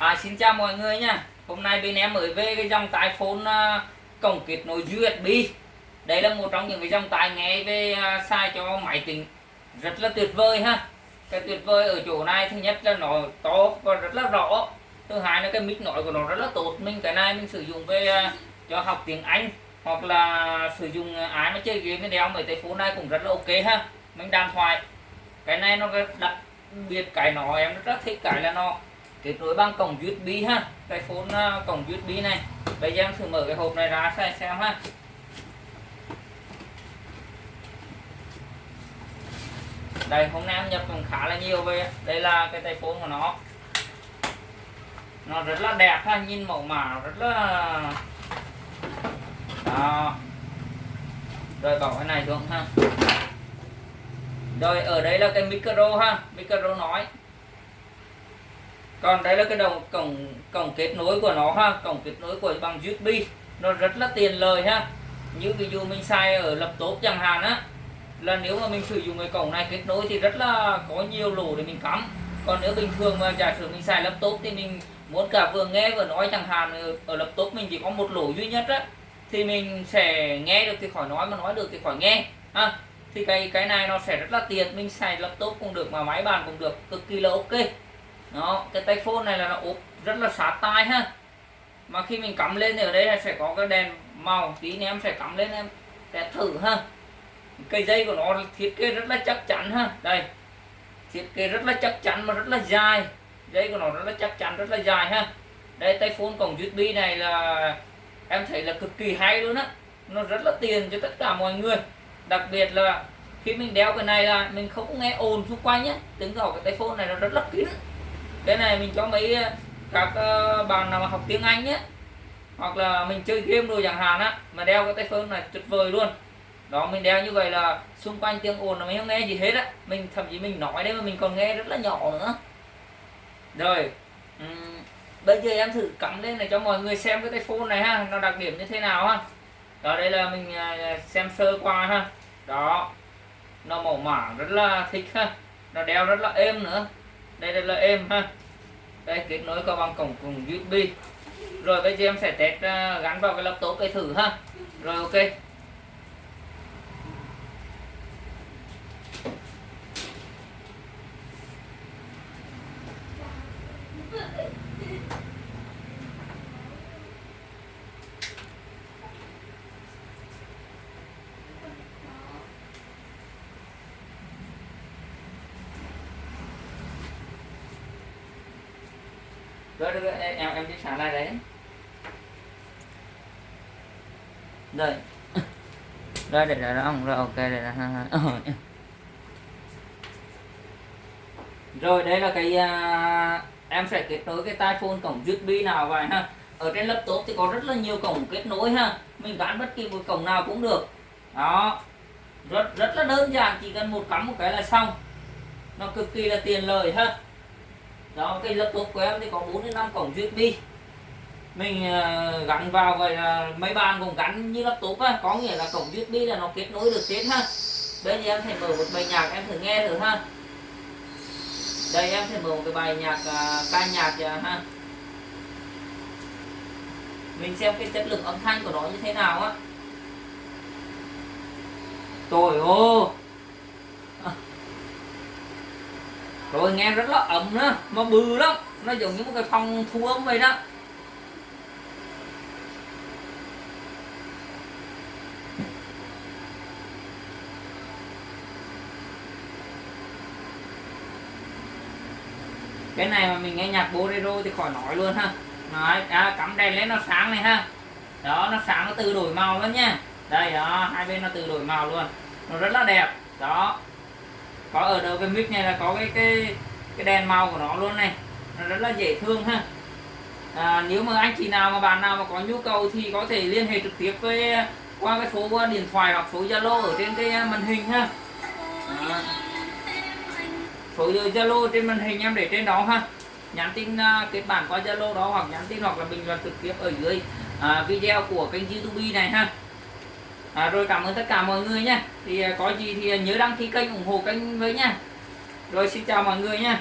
À, xin chào mọi người nha. Hôm nay bên em mới về cái dòng tai phone uh, cổng kết nối USB Đây là một trong những cái dòng tai nghe về à, uh, xài cho máy tính. Rất là tuyệt vời ha. Cái tuyệt vời ở chỗ này thứ nhất là nó to và rất là rõ. Thứ hai là cái mic nói của nó rất là tốt. Mình cái này mình sử dụng về uh, cho học tiếng Anh Hoặc là sử dụng ai mà chơi game đeo mấy tay phone này cũng rất là ok ha. Mình đàm thoại. Cái này nó đặc biệt cái nó em rất thích cái là nó kết nối bằng cổng USB ha. Cái phone à, cổng USB này. Bây giờ em thử mở cái hộp này ra xem xem ha. Đây, hôm nay em nhập cũng khá là nhiều về. Đây là cái tay phone của nó. Nó rất là đẹp ha, nhìn mẫu mã rất là à, đó rồi bỏ cái này xuống ha? Rồi, ở đây là cái micro ha. Micro nói còn đây là cái đồng cổng cổng kết nối của nó ha. Cổng kết nối của bằng USB nó rất là tiền lời ha. Như ví dụ mình xài ở laptop chẳng hạn á là nếu mà mình sử dụng cái cổng này kết nối thì rất là có nhiều lỗ để mình cắm. Còn nếu bình thường mà giả sử mình xài laptop thì mình muốn cả vừa nghe vừa nói chẳng hạn ở, laptop mình chỉ có một lỗ duy nhất á thì mình sẽ nghe được thì khỏi nói mà nói được thì khỏi nghe ha. Thì cái cái này nó sẽ rất là tiện. Mình xài laptop cũng được mà máy bàn cũng được cực kỳ là ok nó cái tay phone này là nó ốp rất là sát tai ha. Mà khi mình cắm lên thì ở đây là sẽ có cái đèn màu tí nữa em sẽ cắm lên em để thử ha. Cây dây của nó thiết kế rất là chắc chắn ha. Đây, thiết kế rất là chắc chắn mà rất là dài. Dây của nó rất là chắc chắn, rất là dài ha. Đây, tay phone cổng USB này là, em thấy là cực kỳ hay luôn á. Nó rất là tiền cho tất cả mọi người. Đặc biệt là khi mình đeo cái này là mình không nghe ồn xung quanh nhé tiếng gọi cái tay phone này nó rất là kín cái này mình cho mấy ờ, các ờ, bạn nào mà học tiếng Anh nhé. Hoặc là mình chơi game rồi chẳng hạn á mà đeo cái tay phone này tuyệt vời luôn. Đó mình đeo như vậy là xung quanh tiếng ồn là mình không nghe gì hết á. Mình thậm chí mình nói đấy mà mình còn nghe rất là nhỏ nữa. Rồi uhm, bây giờ em thử cắm lên này cho mọi người xem cái tay phone này ha nó đặc điểm như thế nào ha. Đó đây là mình ờ, xem sơ qua ha. Đó nó màu mảng rất là thích ha. Nó đeo rất là êm nữa đây, đây là êm ha. Đây kết nối có bằng cổng cùng USB rồi bây giờ em sẽ test à, gắn vào cái laptop để thử ha. Rồi ok. Rồi, rồi, em em đi sáng lại đấy. Rồi rồi để rồi ông rồi ok để là rồi đây là cái uh, em sẽ kết nối cái tai phone cổng USB nào vậy ha? Ở trên laptop thì có rất là nhiều cổng kết nối ha? Mình gắn bất kỳ một cổng nào cũng được. Đó. Rất rất là đơn giản chỉ cần một cắm một cái là xong. Nó cực kỳ là tiền lời ha? Đó cái laptop của em thì có 4 đến 5 cổng USB mình ờ, gắn vào vậy là mấy bàn cũng gắn như laptop á. Có nghĩa là cổng USB là nó kết nối được hết ha. Bây giờ em thể mở một bài nhạc em thử nghe thử ha. Đây em thể mở một cái bài nhạc uh, ca nhạc uh, ha. Mình xem cái chất lượng âm thanh của nó như thế nào á. Trời ơi rồi nghe rất là ẩm đó, mà bự lắm nó giống như một cái phòng thu âm vậy đó. Cái này mà mình nghe nhạc bolero thì khỏi nói luôn ha. Nói à, cắm đèn lên nó sáng này ha. Đó nó sáng nó tự đổi màu luôn nha. Đây đó hai bên nó tự đổi màu luôn. Nó rất là đẹp. Đó có ở đầu cái mic này là có cái cái cái đèn màu của nó luôn này. Nó rất là dễ thương ha. À, nếu mà anh chị nào mà bạn nào mà có nhu cầu thì có thể liên hệ trực tiếp với qua cái số à, điện thoại hoặc số zalo ở trên cái à, màn hình ha. À, số zalo trên màn hình em để trên đó ha. Nhắn tin uh, kết bản qua zalo đó hoặc nhắn tin hoặc là bình luận trực tiếp ở dưới uh, video của kênh youtube này ha à, rồi cảm ơn tất cả mọi người nha. Thì à, có gì thì nhớ đăng ký kênh ủng hộ kênh với nha. Rồi xin chào mọi người nha.